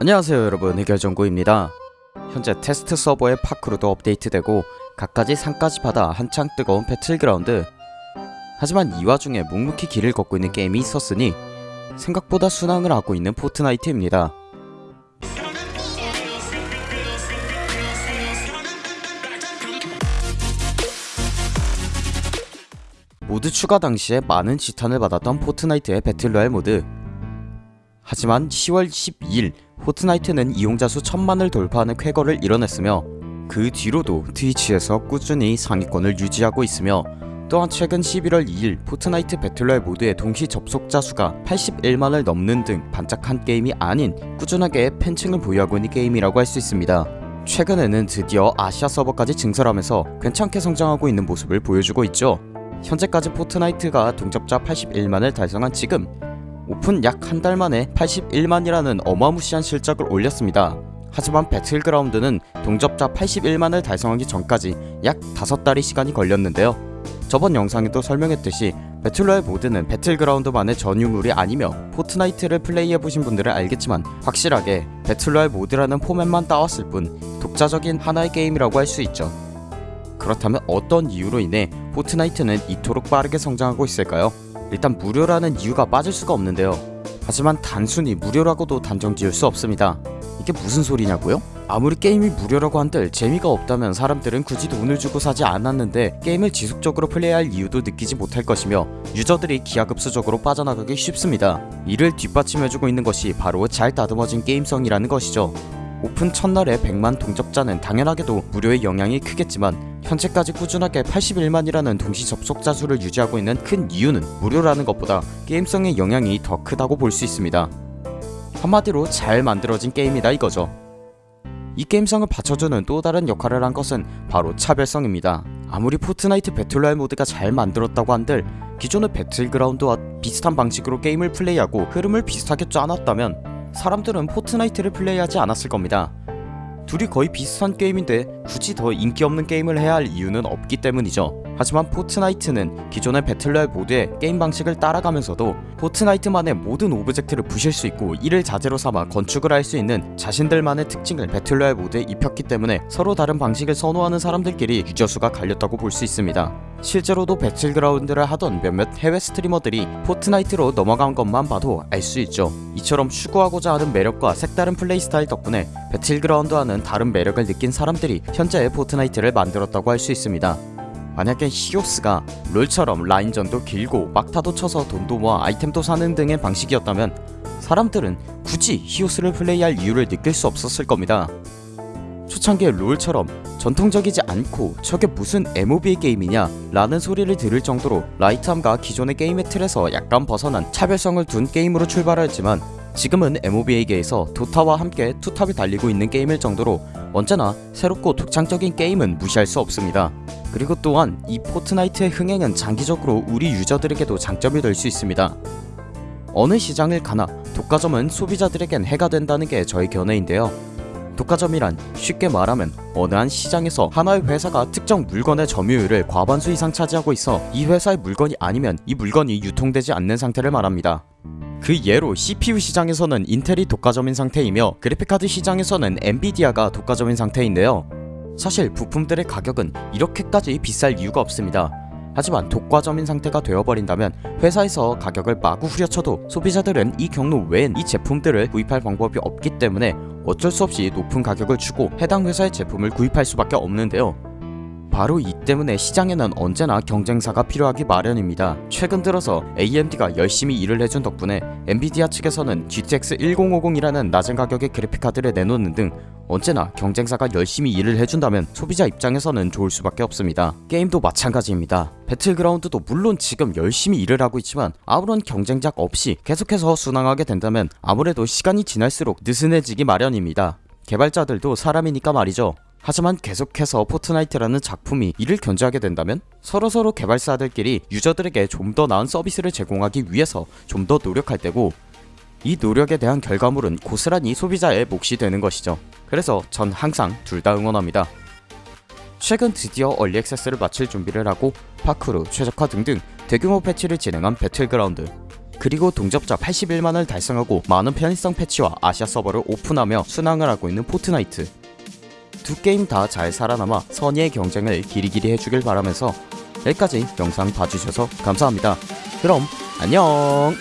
안녕하세요 여러분. 해결정구입니다. 현재 테스트 서버의 파쿠르도 업데이트되고 갖가지 상까지 받아 한창 뜨거운 배틀그라운드. 하지만 이 와중에 묵묵히 길을 걷고 있는 게임이 있었으니 생각보다 순항을 하고 있는 포트나이트입니다. 모드 추가 당시에 많은 지탄을 받았던 포트나이트의 배틀로얄 모드. 하지만 10월 12일 포트나이트는 이용자 수 천만을 돌파하는 쾌거를 이뤄냈으며 그 뒤로도 트위치에서 꾸준히 상위권을 유지하고 있으며 또한 최근 11월 2일 포트나이트 배틀로얄 모드의 동시 접속자 수가 81만을 넘는 등 반짝한 게임이 아닌 꾸준하게 팬층을 보유하고 있는 게임이라고 할 수 있습니다. 최근에는 드디어 아시아 서버까지 증설하면서 괜찮게 성장하고 있는 모습을 보여주고 있죠. 현재까지 포트나이트가 동접자 81만을 달성한 지금 오픈 약 한 달 만에 81만이라는 어마무시한 실적을 올렸습니다. 하지만 배틀그라운드는 동접자 81만을 달성하기 전까지 약 5달의 시간이 걸렸는데요. 저번 영상에도 설명했듯이 배틀로얄 모드는 배틀그라운드만의 전유물이 아니며 포트나이트를 플레이해보신 분들은 알겠지만 확실하게 배틀로얄 모드라는 포맷만 따왔을 뿐 독자적인 하나의 게임이라고 할 수 있죠. 그렇다면 어떤 이유로 인해 포트나이트는 이토록 빠르게 성장하고 있을까요? 일단 무료라는 이유가 빠질 수가 없는데요. 하지만 단순히 무료라고도 단정 지을 수 없습니다. 이게 무슨 소리냐고요? 아무리 게임이 무료라고 한들 재미가 없다면 사람들은 굳이 돈을 주고 사지 않았는데 게임을 지속적으로 플레이할 이유도 느끼지 못할 것이며 유저들이 기하급수적으로 빠져나가기 쉽습니다. 이를 뒷받침해주고 있는 것이 바로 잘 다듬어진 게임성이라는 것이죠. 오픈 첫날에 100만 동접자는 당연하게도 무료의 영향이 크겠지만 현재까지 꾸준하게 81만이라는 동시 접속자 수를 유지하고 있는 큰 이유는 무료라는 것보다 게임성의 영향이 더 크다고 볼 수 있습니다. 한마디로 잘 만들어진 게임이다 이거죠. 이 게임성을 받쳐주는 또 다른 역할을 한 것은 바로 차별성입니다. 아무리 포트나이트 배틀로얄 모드가 잘 만들었다고 한들 기존의 배틀그라운드와 비슷한 방식으로 게임을 플레이하고 흐름을 비슷하게 짜놨다면 사람들은 포트나이트를 플레이하지 않았을 겁니다. 둘이 거의 비슷한 게임인데 굳이 더 인기 없는 게임을 해야 할 이유는 없기 때문이죠. 하지만 포트나이트는 기존의 배틀로얄 모드의 게임 방식을 따라가면서도 포트나이트만의 모든 오브젝트를 부실 수 있고 이를 자재로 삼아 건축을 할 수 있는 자신들만의 특징을 배틀로얄 모드에 입혔기 때문에 서로 다른 방식을 선호하는 사람들끼리 유저수가 갈렸다고 볼 수 있습니다. 실제로도 배틀그라운드를 하던 몇몇 해외 스트리머들이 포트나이트로 넘어간 것만 봐도 알 수 있죠. 이처럼 추구하고자 하는 매력과 색다른 플레이 스타일 덕분에 배틀그라운드와는 다른 매력을 느낀 사람들이 현재의 포트나이트를 만들었다고 할 수 있습니다. 만약에 히오스가 롤처럼 라인전도 길고 막타도 쳐서 돈도 모아 아이템도 사는 등의 방식이었다면 사람들은 굳이 히오스를 플레이할 이유를 느낄 수 없었을 겁니다. 초창기의 롤처럼 전통적이지 않고 저게 무슨 MOBA 게임이냐 라는 소리를 들을 정도로 light함과 기존의 게임의 틀에서 약간 벗어난 차별성을 둔 게임으로 출발하였지만 지금은 MOBA계에서 도타와 함께 two top이 달리고 있는 게임일 정도로 언제나 새롭고 독창적인 게임은 무시할 수 없습니다. 그리고 또한 이 포트나이트의 흥행은 장기적으로 우리 유저들에게도 장점이 될 수 있습니다. 어느 시장을 가나 독과점은 소비자들에겐 해가 된다는 게 저의 견해인데요. 독과점이란 쉽게 말하면 어느 한 시장에서 하나의 회사가 특정 물건의 점유율을 과반수 이상 차지하고 있어 이 회사의 물건이 아니면 이 물건이 유통되지 않는 상태를 말합니다. 그 예로 CPU 시장에서는 인텔이 독과점인 상태이며 그래픽카드 시장에서는 엔비디아가 독과점인 상태인데요. 사실 부품들의 가격은 이렇게까지 비쌀 이유가 없습니다. 하지만 독과점인 상태가 되어버린다면 회사에서 가격을 마구 후려쳐도 소비자들은 이 경로 외엔 이 제품들을 구입할 방법이 없기 때문에 어쩔 수 없이 높은 가격을 주고 해당 회사의 제품을 구입할 수밖에 없는데요. 바로 이 때문에 시장에는 언제나 경쟁사가 필요하기 마련입니다. 최근 들어서 AMD가 열심히 일을 해준 덕분에 엔비디아 측에서는 GTX 1050이라는 낮은 가격의 그래픽카드를 내놓는 등 언제나 경쟁사가 열심히 일을 해준다면 소비자 입장에서는 좋을 수밖에 없습니다. 게임도 마찬가지입니다. 배틀그라운드도 물론 지금 열심히 일을 하고 있지만 아무런 경쟁작 없이 계속해서 순항하게 된다면 아무래도 시간이 지날수록 느슨해지기 마련입니다. 개발자들도 사람이니까 말이죠. 하지만 계속해서 포트나이트라는 작품이 이를 견제하게 된다면 서로서로 개발사들끼리 유저들에게 좀 더 나은 서비스를 제공하기 위해서 좀 더 노력할 테고 이 노력에 대한 결과물은 고스란히 소비자의 몫이 되는 것이죠. 그래서 전 항상 둘 다 응원합니다. 최근 드디어 early access를 마칠 준비를 하고 파쿠르, 최적화 등등 대규모 패치를 진행한 배틀그라운드 그리고 동접자 81만을 달성하고 많은 편의성 패치와 아시아 서버를 오픈하며 순항을 하고 있는 포트나이트 두 게임 다 잘 살아남아 선의의 경쟁을 길이길이 해주길 바라면서 여기까지 영상 봐주셔서 감사합니다. 그럼 안녕